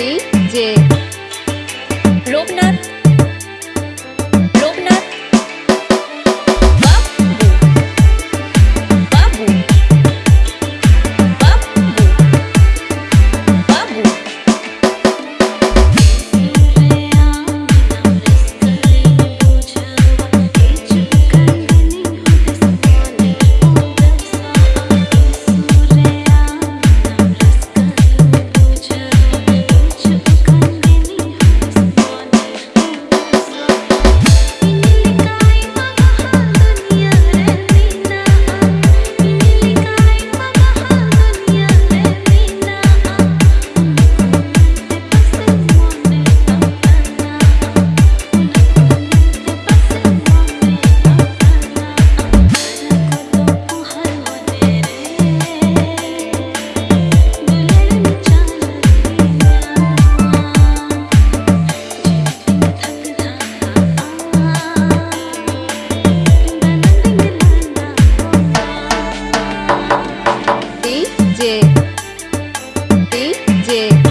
B, yeah.